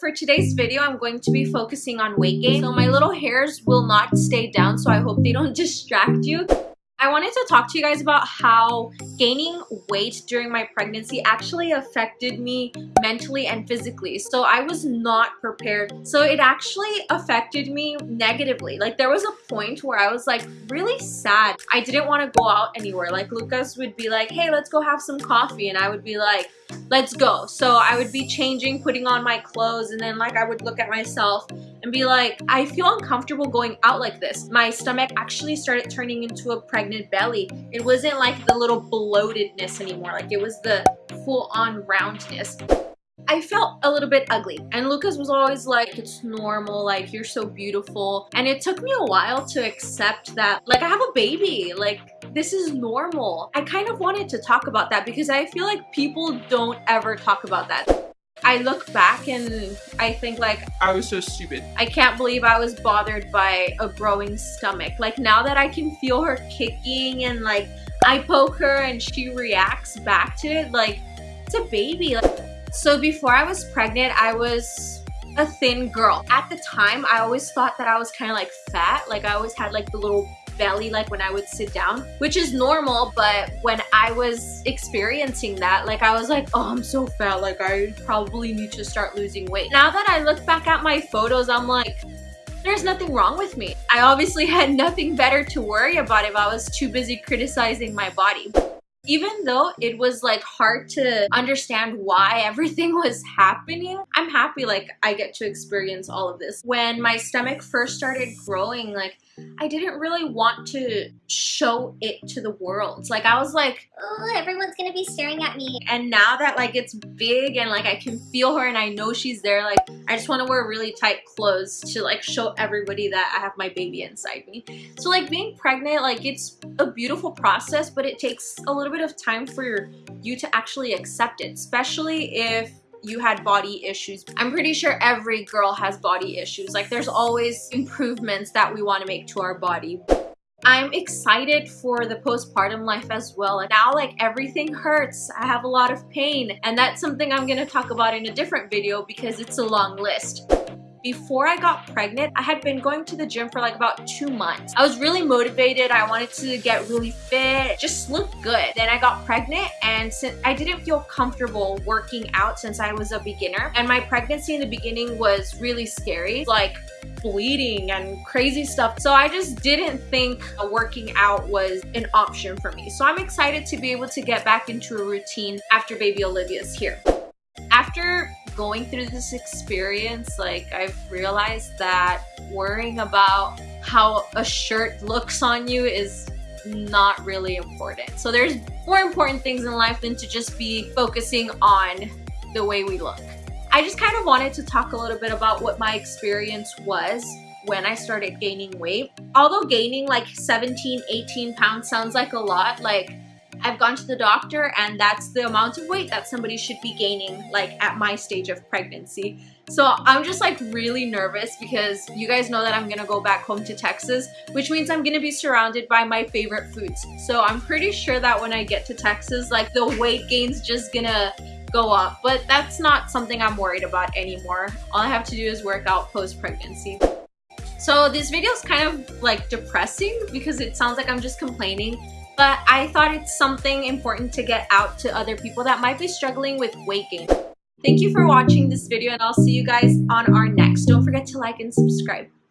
For today's video, I'm going to be focusing on weight gain. So my little hairs will not stay down, so I hope they don't distract you. I wanted to talk to you guys about how gaining weight during my pregnancy actually affected me mentally and physically. So I was not prepared. So it actually affected me negatively. Like there was a point where I was like really sad. I didn't want to go out anywhere. Like Lucas would be like, hey, let's go have some coffee. And I would be like, let's go. So I would be changing, putting on my clothes, and then like I would look at myself and be like, I feel uncomfortable going out like this. My stomach actually started turning into a pregnant belly. It wasn't like the little bloatedness anymore. Like it was the full-on roundness. I felt a little bit ugly and Lucas was always like it's normal like you're so beautiful and it took me a while to accept that like I have a baby like this is normal. I kind of wanted to talk about that because I feel like people don't ever talk about that. I look back and I think like I was so stupid. I can't believe I was bothered by a growing stomach. Like now that I can feel her kicking and like I poke her and she reacts back to it like it's a baby. So before I was pregnant, I was a thin girl. At the time, I always thought that I was kind of like fat. Like I always had like the little belly like when I would sit down, which is normal, but when I was experiencing that, like I was like, oh, I'm so fat, like I probably need to start losing weight. Now that I look back at my photos, I'm like, there's nothing wrong with me. I obviously had nothing better to worry about if I was too busy criticizing my body even though it was like hard to understand why everything was happening i'm happy like i get to experience all of this when my stomach first started growing like I didn't really want to show it to the world. Like I was like, oh, everyone's gonna be staring at me. And now that like it's big and like I can feel her and I know she's there, like I just want to wear really tight clothes to like show everybody that I have my baby inside me. So like being pregnant, like it's a beautiful process, but it takes a little bit of time for you to actually accept it, especially if you had body issues. I'm pretty sure every girl has body issues. Like there's always improvements that we want to make to our body. I'm excited for the postpartum life as well. And now like everything hurts. I have a lot of pain and that's something I'm going to talk about in a different video because it's a long list. Before I got pregnant, I had been going to the gym for like about two months. I was really motivated. I wanted to get really fit, just look good. Then I got pregnant and since I didn't feel comfortable working out since I was a beginner. And my pregnancy in the beginning was really scary. Like bleeding and crazy stuff. So I just didn't think working out was an option for me. So I'm excited to be able to get back into a routine after baby Olivia's here. After going through this experience, like I've realized that worrying about how a shirt looks on you is not really important. So there's more important things in life than to just be focusing on the way we look. I just kind of wanted to talk a little bit about what my experience was when I started gaining weight. Although gaining like 17, 18 pounds sounds like a lot, like I've gone to the doctor and that's the amount of weight that somebody should be gaining like at my stage of pregnancy. So I'm just like really nervous because you guys know that I'm gonna go back home to Texas, which means I'm gonna be surrounded by my favorite foods. So I'm pretty sure that when I get to Texas, like the weight gain's just gonna go up, but that's not something I'm worried about anymore. All I have to do is work out post-pregnancy. So this video is kind of like depressing because it sounds like I'm just complaining but I thought it's something important to get out to other people that might be struggling with weight gain. Thank you for watching this video and I'll see you guys on our next. Don't forget to like and subscribe.